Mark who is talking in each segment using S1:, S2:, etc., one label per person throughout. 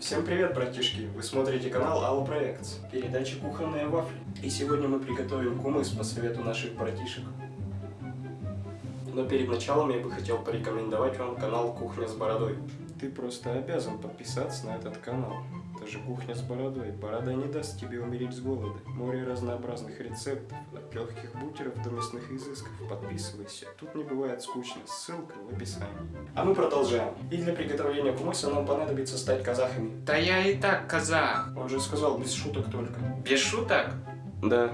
S1: Всем привет, братишки! Вы смотрите канал Алла Проектс, передача «Кухонные вафли». И сегодня мы приготовим кумыс по совету наших братишек. Но перед началом я бы хотел порекомендовать вам канал «Кухня с бородой». Ты просто обязан подписаться на этот канал. Же кухня с бородой. Борода не даст тебе умереть с голода. Море разнообразных рецептов, от легких бутеров до мясных изысков. Подписывайся. Тут не бывает скучно. Ссылка в описании. А мы продолжаем. И для приготовления кумыса нам понадобится стать казахами.
S2: Да я и так казах.
S1: Он же сказал без шуток только.
S2: Без шуток?
S1: Да.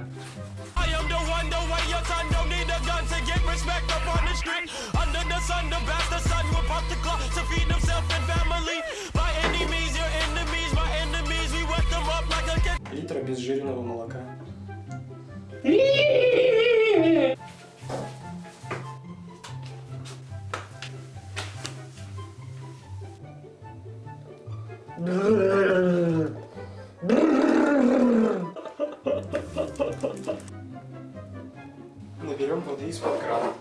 S3: I am the one, the way your son don't need a gun to get respect up on the street. Under the sun, the bastard son will pop the clock
S1: обезжиренного молока. Наберем воды из-под крана.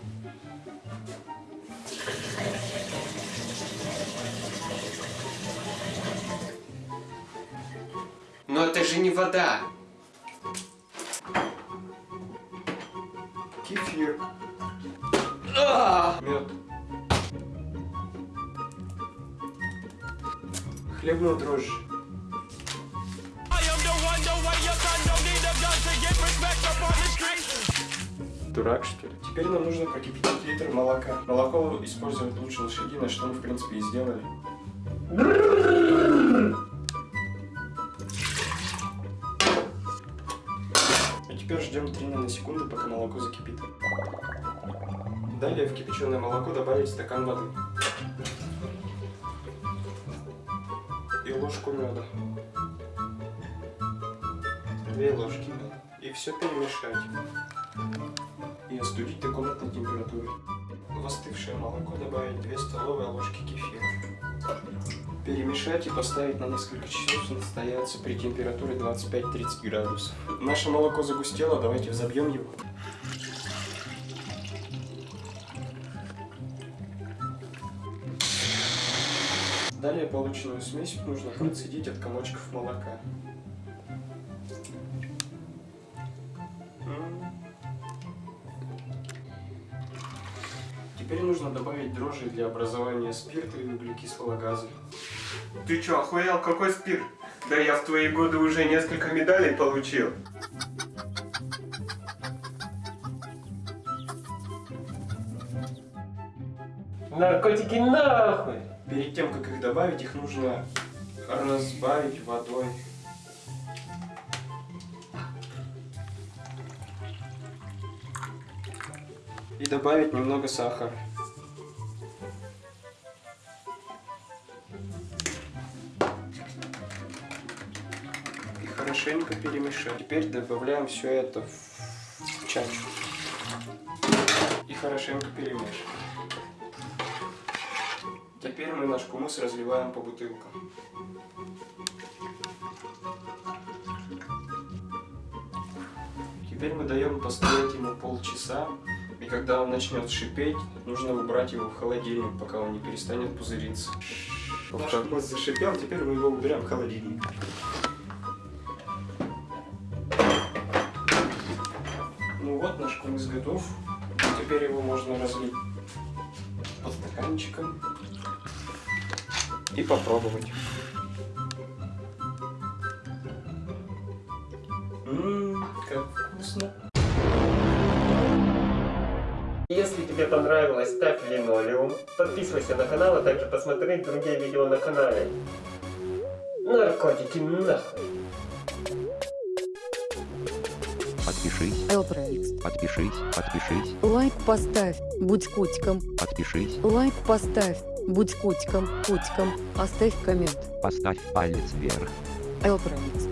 S2: Но это же не вода.
S1: Кефир. Мед.
S3: Get respect up on the street.
S1: Дурак, что ли? Теперь нам нужно прокипятить литр молока. Молоко использовать лучше лошадиное, что мы, в принципе, и сделали. Ждем 3 наносекунды, пока молоко закипит. Далее в кипяченое молоко добавить стакан воды. И ложку меда. Две ложки. И все перемешать и остудить до комнатной температуры. В остывшее молоко добавить 2 столовые ложки кефира. Перемешать и поставить на несколько часов настояться при температуре 25-30 градусов. Наше молоко загустело, давайте взобьем его. Далее полученную смесь нужно процедить от комочков молока. Теперь нужно добавить дрожжи для образования спирта и углекислого газа.
S2: Ты чё, охуел? Какой спирт? Да я в твои годы уже несколько медалей получил. Наркотики нахуй!
S1: Перед тем, как их добавить, их нужно разбавить водой. И добавить немного сахара. И хорошенько перемешать. Теперь добавляем все это в чачу. И хорошенько перемешиваем. Теперь мы наш кумыс разливаем по бутылкам. Теперь мы даем постоять ему полчаса, когда он начнет шипеть, нужно убрать его в холодильник, пока он не перестанет пузыриться. Наш кумыс зашипел, теперь мы его убираем в холодильник. Ну вот, наш кумыс готов. Теперь его можно разлить по стаканчикам и попробовать. Ммм, как вкусно.
S4: Если тебе понравилось, ставь линолеум, подписывайся на канал, а также посмотри другие видео на канале. Наркотики нахуй.
S5: Подпишись,
S6: Элпроикс.
S5: подпишись, подпишись,
S6: Лайк поставь, будь котиком.
S5: подпишись,
S6: Лайк поставь, будь котиком, котиком. Оставь коммент.
S5: поставь палец вверх.
S6: Элпроикс.